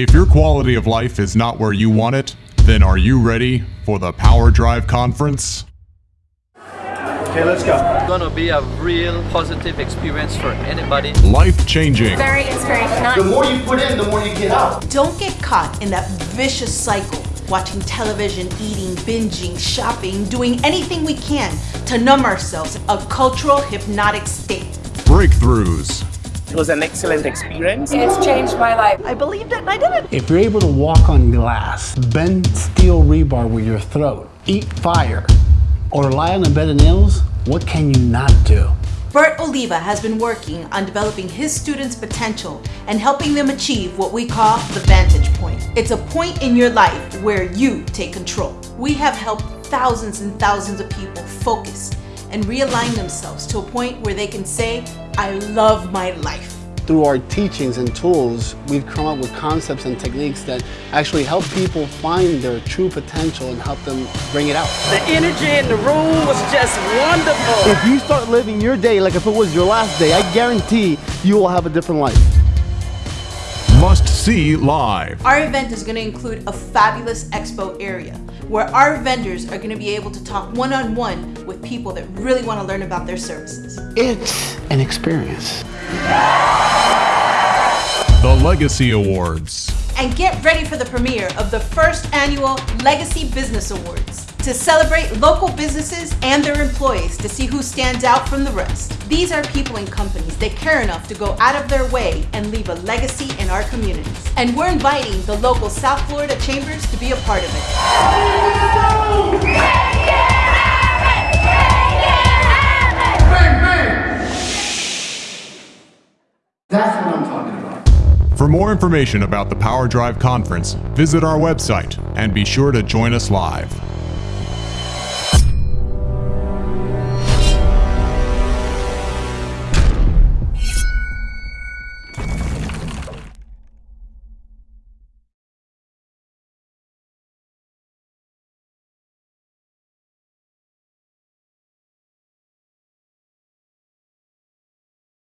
If your quality of life is not where you want it, then are you ready for the Power Drive Conference? Okay, let's go. It's gonna be a real positive experience for anybody. Life changing, Very inspirational. The more you put in, the more you get out. Don't get caught in that vicious cycle, watching television, eating, binging, shopping, doing anything we can to numb ourselves, a cultural hypnotic state. breakthroughs, It was an excellent experience. It's changed my life. I believed it and I did it. If you're able to walk on glass, bend steel rebar with your throat, eat fire, or lie on a bed of nails, what can you not do? Bert Oliva has been working on developing his students' potential and helping them achieve what we call the vantage point. It's a point in your life where you take control. We have helped thousands and thousands of people focus and realign themselves to a point where they can say, I love my life. Through our teachings and tools, we've come up with concepts and techniques that actually help people find their true potential and help them bring it out. The energy in the room was just wonderful. If you start living your day like if it was your last day, I guarantee you will have a different life. must see live. Our event is going to include a fabulous expo area where our vendors are going to be able to talk one on one with people that really want to learn about their services. It's an experience. The Legacy Awards. And get ready for the premiere of the first annual Legacy Business Awards to celebrate local businesses and their employees to see who stands out from the rest. These are people and companies that care enough to go out of their way and leave a legacy in our communities. And we're inviting the local South Florida Chambers to be a part of it. For more information about the Power Drive Conference, visit our website and be sure to join us live.